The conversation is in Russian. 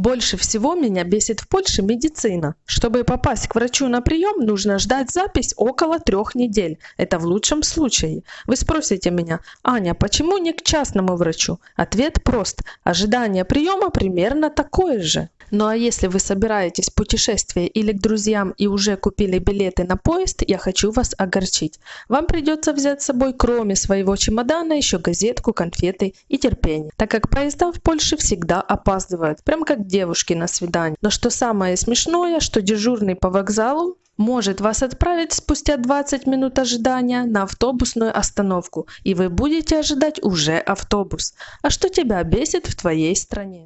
Больше всего меня бесит в Польше медицина. Чтобы попасть к врачу на прием, нужно ждать запись около трех недель. Это в лучшем случае. Вы спросите меня, Аня, почему не к частному врачу? Ответ прост. Ожидание приема примерно такое же. Ну а если вы собираетесь в путешествие или к друзьям и уже купили билеты на поезд, я хочу вас огорчить. Вам придется взять с собой кроме своего чемодана еще газетку, конфеты и терпение, так как поезда в Польше всегда опаздывают, прям как девушки на свидание. Но что самое смешное, что дежурный по вокзалу может вас отправить спустя 20 минут ожидания на автобусную остановку, и вы будете ожидать уже автобус. А что тебя бесит в твоей стране?